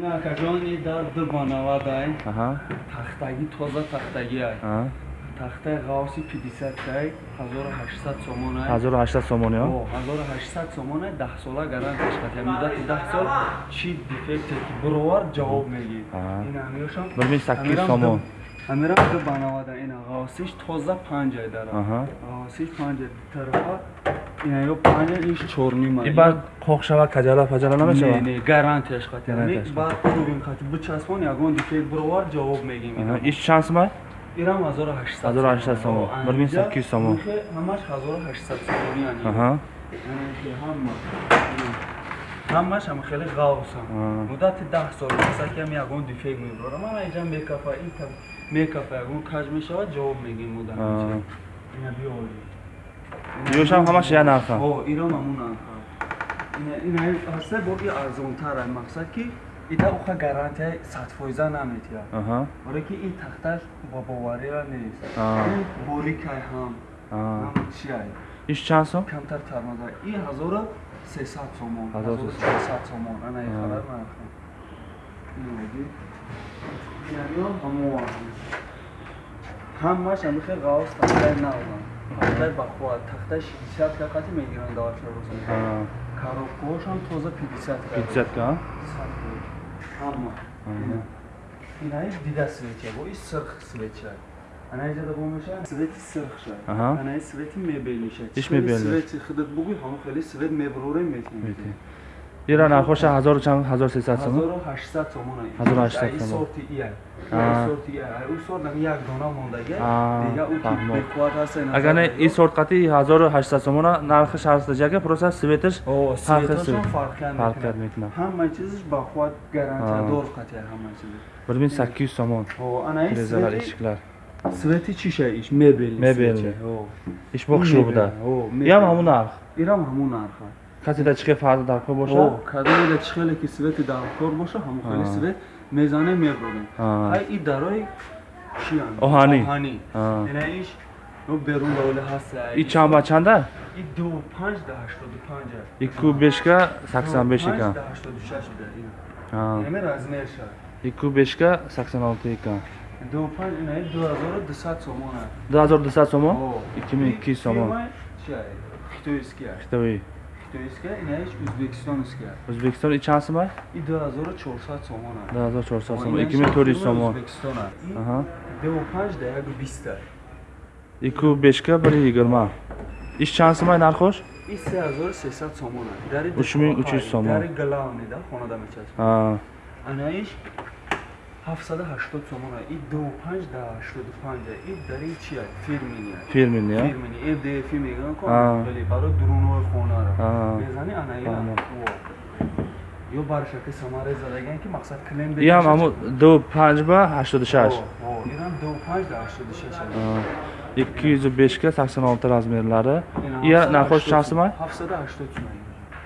ин акаҷони дар ду бонавадай аҳа. Тахтагӣ тоза тахтагиай аҳа. Тахтаи ғавси пидисаткай ҳазору ҳаштсад сомонай 1800 сомон ё? Ҳазору ҳаштсад сомонай даҳ сола гарантияш қатия муддати даҳ сол чӣ дефекте ки буровар ҷавоб мегӣ Аҳа. ин ҳамёшам 1800 сомон. ҳамирам ду банавада ина ғавсиш тоза панҷай дара аҳа. Ғавсиш панҷа тарафа ина ё панҷа иш чорнима и баъд қоқ шава каҷала фаҷала намешавад не гарантияш Гарантияш. баъд кӯбин қатӣ бичаспон ягон дефект буровар ҷавоб мегим иш чанд сомай ирам 1800 1800 сомон. О, 1800 сомон. анҷа ҳамаш 1800 сомони ани аҳа ҳама ҳамаш ҳама хеле ғавсам муддати даҳ сол масакам ягон дефект мебарам ана иҷа мекафа ин мекафа ягон каҷ мешавад ҷавоб мегим мудда Аа. ина биёли ёшам ҳамаш я нарха. О ирам ҳамун нарха. Ина ина ҳаста бо и арзонтара мақсад ки ида уха гарантияи садфоиза наметиҳад аҳа. Барое ки ин тахташ ба бовария нест. Аа. ин борикай ҳам. Аа. ҳам чиай иш чанд сом камтар тармаза ин ҳазору сесад сомон. Ҳазору ҳазору сесад. чорсад сомон. Ана Аа. ихара нарха. Иноги инамиён ҳамон ҳамаш ҳамихе ғавс тахтай наван тахтай бахуат тахтай шидисат ка қати мегиранд давашарӯза Аа. коробкаҳошам тоза пидисат ка. Пидсятка ҳама инаи дида светия бо и сирх светия анаиҷада бо меша свети сирхша анаи свети мебелиша Иш мебелиш. свети худат бугӯй ҳамо хеле свет метинем Метинем. Ира нархоша ҳазору чанд? ҳазору сесад сомон ҳазору ҳаштсад сомон ай. 1800 Ай, и сомон. ҳаста агар не ин сорт ҳазору ҳаштсад сомона нархиш ҳастаҷака просто светаш фарқият мекунад. ҳама чизаш ба қувват гарантиядор қатия ҳама чизаш yuz somon О, анаи derezalar свети- eshiklar свети чиша иш мебелни Мебелни. светия. О. ish boqishuvda О, ям ҳамун нарх. Ирам ҳамун нарха касида чихе фарқи дарко О, боша кадоида чӣ хеле ки свети даркор боша ҳамо хеле свет мезанем мебурем ай и дарои чиам Оҳанӣ. оҳанӣ Аа. ина иш но берун давле ҳаст и чанд ба чанда? и ду панҷ да ҳаштоду панҷа ику бешка саксон беш Панҷ да ҳаштоду шаш ами размер ша ику бешка саксон олти икан ду панҷ ина ду ҳазору дусад сомон аст ду ҳазору дусад сомон? Миң ikki yuz сомон? Чи ай? хитоиския хитои хитоиския ина иш ӯзбекистоновския o'zbekiston и чанд сомай и ду ҳазору чорсад сомон аст. ду ҳазору чорсад О, сомон. ду панҷ да яку биста ику бешка бир йигирма иш чанд сомай нархош? И се ҳазору сесад сомон аст. Дари Уч миң уч юз сомон. дари галавнида хонада мечасб Аа. анаиш ҳафтсаду ҳаштод сомон аст и ду панҷ да ҳаштоду панҷа и дари чи аст фирмини. Фирмини я фирмини fdf мегӯям ко Аа. вале барои дурунои хонара. Аа. мезани анаира? Фаҳмам. ё баршаки самаре задаган ки мақсад клем ям ҳаму ду панҷ ба ҳаштоду шаш ирам ду панҷ да ҳаштоду шаш аст Аа. ikki yuzu beshga sakson olti razmerlari iya narxosh чанд сомай ҳафтсаду ҳаштод сомон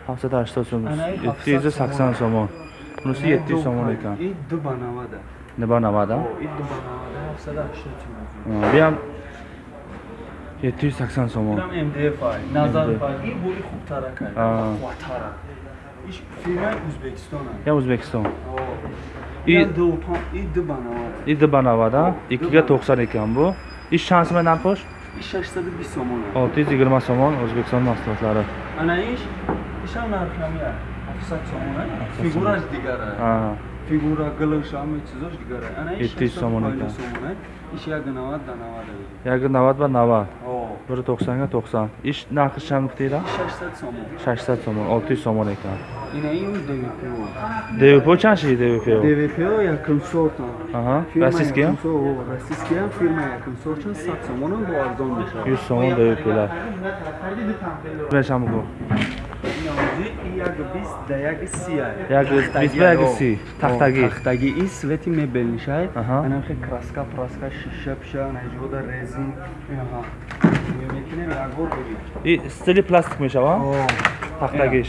ҳафтсаду ҳаштод сом Анаи yetti yuzu sakson somon bunisi yetti yuz somon ekan и ду ба навада niba navada и ду ба навада ҳафтсаду ҳаштод сомон sakson somon ирам mdf ай. Назар фай и бои хубтаракай Аа. хватара иш фирмаи ӯзбекистон аст ya o'zbekiston и И- ду пан- и ду ба навада. Idiba navada ikkiga to'qson ekan bu ish chand somay narxosh и шашсаду бист сомон. Аст olti yuz yigirma somon o'zbekiston mahsulotlari ана иш ишам ҳафтсад сомон фигураш дигар аст Аа. фигура гилш ҳама чизош дигар аст ана иш сомон аст иш як навад да навад аст yagi navvat va navvat о. Biri to'qsonga to'qson ish narxi chand miqdorda шашсад сомон. Shashsad somon olti yuz somon ekan ина ин двпо dvp чанд ши двпо Ага. Фирма Российские? якум сор- о, российские ҳам фирма якум сортан сад сомонам бо арзон мешавад. Yuz somon dvplar бешам гу Як да як си аст. Як ба як си. Тахтаги. Тахтаги и свети мебелнишай Аҳа. ана хе краска праска шиша пиша наҷода резин инаҳа метинем якбор бибин и стили пластик мешава тахтагиш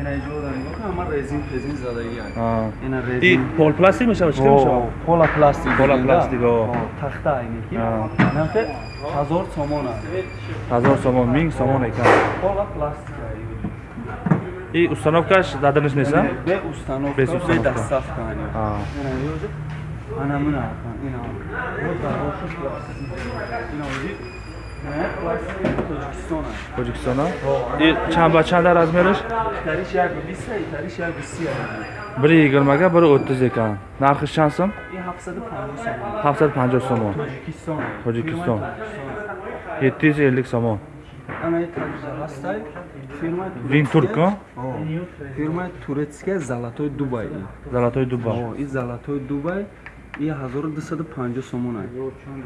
ина иҷода нигоҳ кун ҳама резин резин задаги аст Аа. ина резин пол пластик мешава чӣ мешава пола пластик Пола пластик, тахта айники хе ҳазор сомон ҳазор сомон минг сомон екан пола пластик И установка задержный сам? Без установка, без доставка. Она мына, ина. Tojikistona. И чанба чанда размериш? 1 yigirmaga 1 o'ttiz ekan. Narxi chansam? 750 so'm. Tojikiston. Tojikiston. 750 so'm. Панҷоҳ сомон тоҷикистон Тоҷикистон. Фирмаи Тоҷикистон. yetti yuz ellik somon ана ин такҷа ҳастай фирмаи Винтурк, а? О, фирмаи турецкия залатой дубай золотой дуба О, ин залатой дубай ин 1250 сомон аст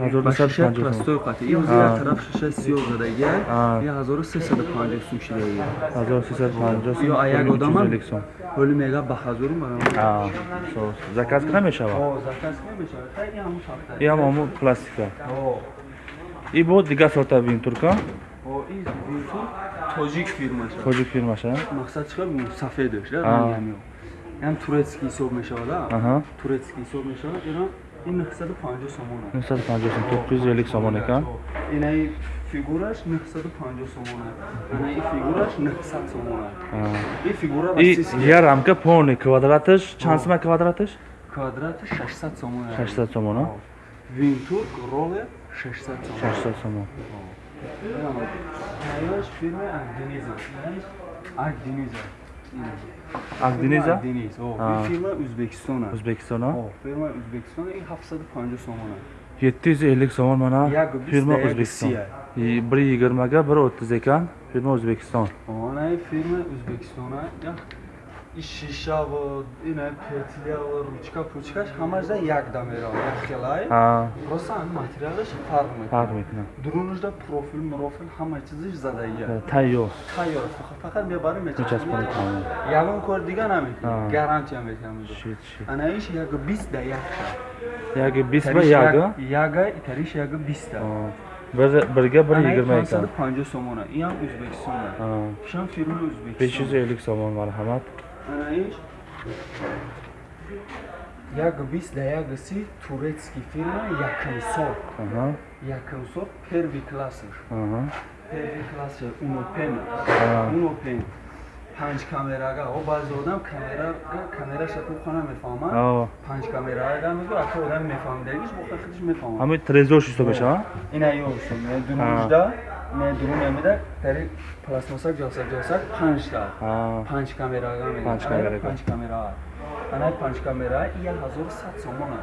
ҳазору ба дусад шишаи панҷоҳ сомон простой қати ин А. як тараф шишаи сиёҳ задагия А. ин 1350 сум шидагия ҳазору сисад панҷоҳ сом ё а як чуз одамам элlik сом ҳоли мега ба ҳазору барам. А, соус. заказ кида мешавад О, заказ намешавад та ин ҳамун шахта и ҳамун пластика О, и бо дигар сорта винтурка о ин винтур тоҷик фирмаша тоҷик фирмаша мақсад чиқа бу да А. ранги ҳамё ям турецкий ҳисоб мешавад аҳа. Турецкий ҳисоб мешавад ирон ин 950 сомон аст нусад панҷоҳ сом то'qqiz yuz ellik somon ekan инаи фигураш 950 сомон аст ана ин фигураш 900 сомон аст ин фигура и российский я рамка полный квадратиш чанд сума квадратиш квадрати 600 сомон аст шашсад сомон а винтурк роле 600 сомон шашсад сомон Аяш фирма Агдиниза. Агдиниза. Агдиниза? Агдиниз. О, А. ин фирма Ӯзбекистон аст. a О, фирма Ӯзбекистон ин 750 сомон аст. yetti yuz ellik somon mana Як бист firma да як o'zbekiston сия. И biri yigirmaga biri o'ttiz ekan firma o'zbekiston О, ана ин фирма Ӯзбекистон Я шиша ва ина петля ва ручка пучкаш ҳамаша як да мерав. Як хелай. ha Просто ан материалаш фарқ мекунад. farq mekunad Дурунушда профил, мурофил ҳама чизиш задая. tayyor Тайёр. Фақат мебарим мечаспонед мечаспонед. тамом Ягон кор дига намекунӣ. А. Гарантия метавонӣ. shit shit Анаиш як бист да як бист ба Тариш яга Яга, тариш яга да. bir birga bir Анаи yigirma ekan 550 сомона. Аст. Ha, Шам фирма besh yuz Ӯзбекистон. ellik somon marhamat анаиш яга бист да яга си турецки фирма якамсор якамсор перви классаш перви класса унопена унопен панҷ камерага. О баъзе одам камерага камераша тухо намефаҳмад панҷ камерага мегӯ ака одам мефаҳмидагиш бохта хидиш мефаҳмад. Ҳамаи трезош ҳисоб мешава ин аё ҳисоб 2 18 дуру мемеда дари пластмасса ҷоса ҷоса панҷта панҷ камерага панҷ камера ана панҷ камера я ҳазору сад сомона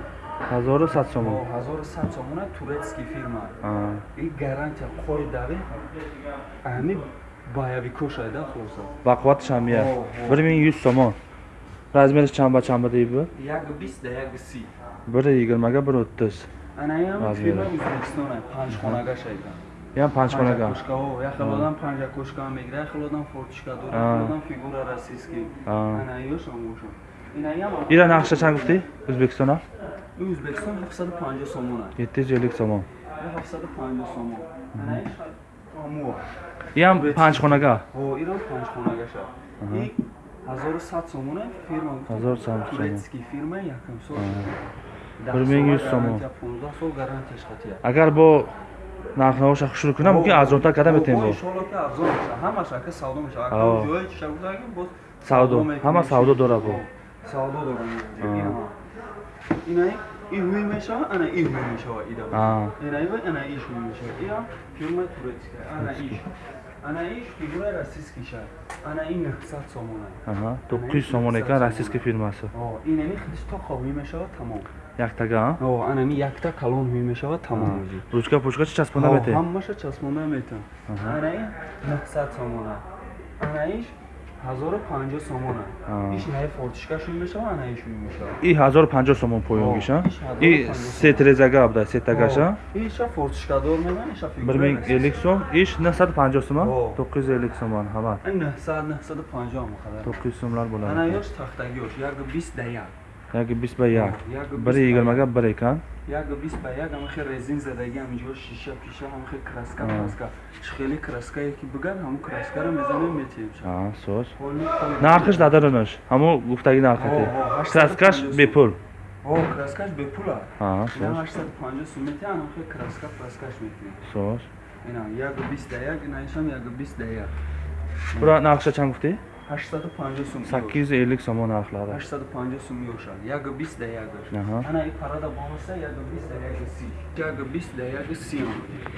ҳазору сад сомон ҳазору сад сомона турецки фирма и гарантия қори дави ҳами баявико шайда хулоса бақувваташ ҳам я бир мин юз сомон размераш чанба чанба деиба як бистда як си бир yigirmaga bir o'ttiz. Anaям фирма o'zbekистона панҷхонага шайдан ям панҷхонаga я хел одам панҷа кошка мегира я хел одам фортишка дора А. хел одам фигура российский А. ана ёшам моша инаям ира нақша чанд гуфтӣ? O'zbekistona ӯзбекистон 750 сомон аст yetti yuz ellik somon 750 сомон. Анаиш амуа. Ям панҷхоnaga о ирон панҷхонага шад и 1100 сомон аст фирма 1100 сомон. турецкий фирма якум сол. Bir ming yuz somon. 15 сол гарантияш хатия. Агар бо нархнавоша хушрӯ кунам мумкин арзонтар карда метавем бо? Иншолло ки арзон меша ҳамаша ка савдо меша ака ҷое чиша гузаргим боз Савдо. Ҳама савдо дора бо. савдо дорам А. ина и ҳуй мешава ана и ҳуй мешава ида А. ина ива ана иш ҳуй мешава. Ия фирма турецкая ана иш ана иш фигура российский шад ана ин 900 сомон аст Аҳа, то'qqiz yuz somon ekan rossiyskiy firmasi о инами худиш то ҳуй мешава тамом яктага о анами якта калон ҳуй мешава тамом ӯзи ручка пучка чи часпонда метавем ҳамаша часпонда метавам Аҳа. ана ин 900 сомон аст ана иш 1050 сомон А. аст иш наи фортишка шуй мешава ана иш шуй мешава и ҳазору панҷоҳ сомон поёнгиша Иш и 1500 сетрезага буда сетагаша иша фортишкадор меман иша so'm ish nusad panjoh so'm a О. to'qqiz yuz ellik so'mon hamma 900 950 мақадар to'qqiz yuz so'mlar ана bo'ladi ёш тахтаги ёш як 20 да як yoki biст ба як. biri yigirmaga bir ekan як 20 ба як ҳама хел резин задаги ҳаминҷо шиша пиша ҳама хел краска. Краска хеле краскае ки бигар ҳамун краскаро мезанем метием ha so'z Ҳоли холи- narxish dadarinish ҳамун гуфтаги ҳаштад краскаш бепул о краскаш бепул аст ha ина so'z 850 сум метиҳам ҳама хел краска краскаш метиҳам so'z ина як 20 да як ина ишам як 20 да як. Bura narxisha chand gufti 850 сум. 850 сомон нархлари 850 сум мешад. Як 20 да. Аҳа. Ана ин парада бонуса як 20 да як 30. Як 20 да як 30.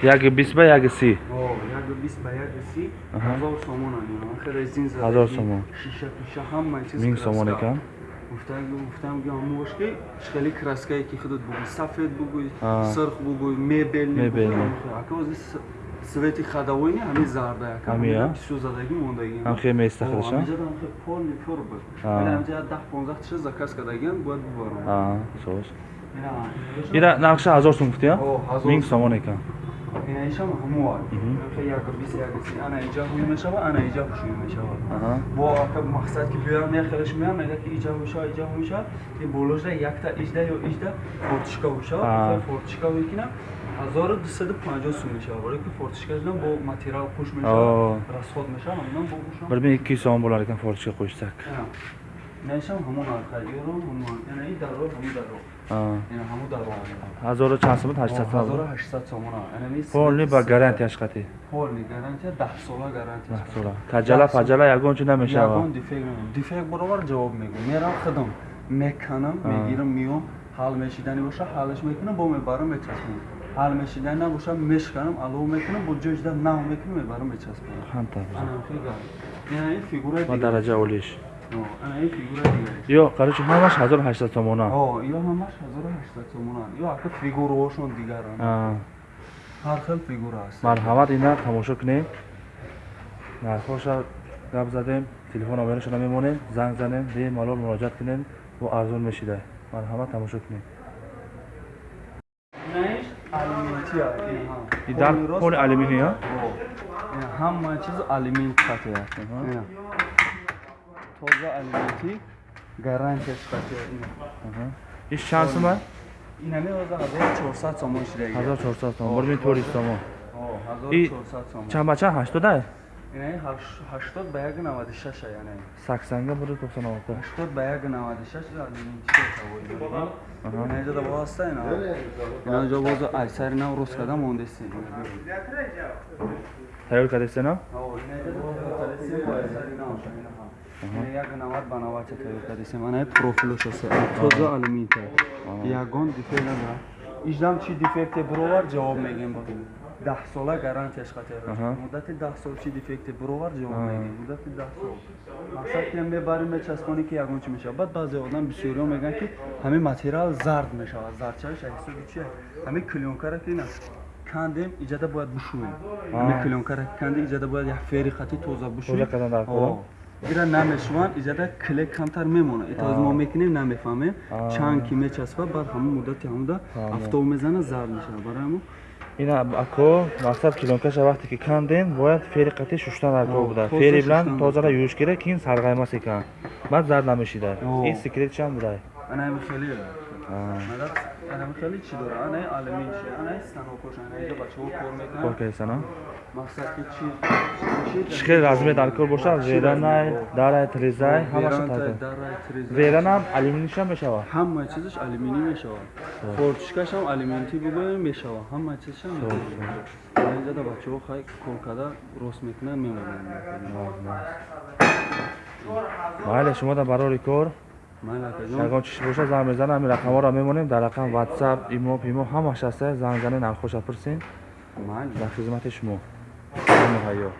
яги 20 ба яги 30 О, як 20 ба як 30. Аҳа. 1000 сомон ани. Ахир резин зада. 1000 сомон. Шиша, пиша ҳама чиз. 1000 сомон екан Гуфтам, гуфтам ки амош ки шкали краскае ки худот бугуй, сафед бугуй, А. сирх бугуй, мебелни Мебелни. бугуй. Свети хадавои не ҳами зарда яка. Ҳами, а? Пису задаги мондаги. ҳам хеле меистахилаша Ҳамиҷа дам хе полни пур буд. А. Мена ҳамиҷа 10-15 тиша заказ кардагиам бояд бубарам. А, соз Ина. ира нақша 1000 сум гуфтия О, 1000 1000 сум. сомон екан Ина ишам ҳамо. Мгм. Хе як бис як бис ана иҷа ҳуй мешава, ана иҷа хушуй мешава. аҳа бо ака мақсад ки биёям я хелеш меям мега ки иҷа хуша иҷа хуша ки боложа якта иҷда ё иҷда фортишка хуша фортишка викинам 1250 сум мешава вале ки фортишка ждам бо материал хуш О. мешава расход мешава ҳамон бо хушам 1200 сомон болар екан фортишка қӯшсак нешам ҳамон арха ёро ҳамон яна и даро ҳамон даро яна ҳамон даро ҳазору чанд сомон 800 сомон 1800 сомон яна ми полни ба гарантияш қати полни гарантия 10 сола гарантия маҳсула таҷала паҷала ягон чӣ намешава? Ягон дефект намешава. дефект баробар ҷавоб мегӯ. Мерам худам меканам А. мегирам миём. Ҳал мешидани боша ҳалаш мекунам бо мебарам мечаспонам ҳал мешидани набоша мешканам алов мекунам бо ҷои нав мекунам мебарам мечаспонам ҳанта ана фигура яна ин фигураи ба дигар. дараҷа олиш. Ана ин фигураи дигар. Ё короче ҳамаш 1800 сомона о ё ҳамаш 1800 сомонан ё ака фигураҳошон дигаранд. А, ҳар хел фигура аст. Марҳамат ина тамошо кунем нархоша гап задем телефон номерашона мемонем занг занем бемалол муроҷиат кунем бо арзон мешида. Марҳамат тамошо кунем Знаешь, алиментия, ина. И дар Полный рост. поли алюминия? О, ина ҳама чиз. Аҳа. Ина. Тоза алименти гарантияш қатъи ина. Аҳа. иш чанд сума Ина меоза 1400 сомон шидаги. 1400 сомон бори 400 сомон О, И 1400 сомон. чанд ба чанд 80 Ина 80 ба 196 яна. 80 бори 96 80 ба 196 алименти тавои. Аҳа. Ина ҷода боста ина. Ина ҷо бозо айсари нав рост када мондеси. тайёр кардесена як навад ба навад тайёр кардесем ана профилош аст тоза алюминта ягон дефект надара иждам чи дефекте бировар ҷавоб мегем ба даҳ сола гарантияш Аҳа. муддати даҳ сол чи дефекте бировар ҷавоб мегем? Муддати даҳ сол. Мақсад ки мебарем мечаспонӣ ки ягон чи мешавад. Баъд баъзе одам бисёриҳо мегӯянд ки ҳамин материал зард мешавад. Зардчавиш ҳисоби чи ҳамин клёнкара ки на кандем иҷада бояд бушӯем. Ҳамин клёнкара кандем иҷада бояд як фери хати тоза бушӯем Тоза кардан дар кора? ира намешуванд иҷада клек камтар мемонад итоз мо мекунем намефаҳмем. А. чанд ки мечаспад баъд ҳамин муддати ҳамуда афтоб мезанад зард мешавад. Барои ҳамон. Ина ако мақсад клёнкаша вақте ки кандем бояд фери қатӣ шуштан дар кор О, буда фери билан тозара юш гира ки ин сарғаймас екан баъд зард намешида. Ин секретшам будай? Анами хеле Анами хеле чӣ дора анаи алюмин чи анаи станокош анаиҷа бачаҳо кор кор мекунанд кардесана мақсад ки чи чӣ хел размер дар кор бошад веранай дарай трезай ҳамаша так дарай трезай веранам алюминишам мешавад ҳама чизаш алюминий мешавад фортишкашам алюминти бигӯем мешавад ҳама чизшам инҷада бачаҳо хай кор карда рост мекунанд мемонанд майли шумо дар барори кор ягон чиз боша занг мезанам ҳамин рақамҳоро мемонем дар рақам ватсап имо пимо ҳамаш аста занг занед нархоша майли дар хизмати шумо муҳайё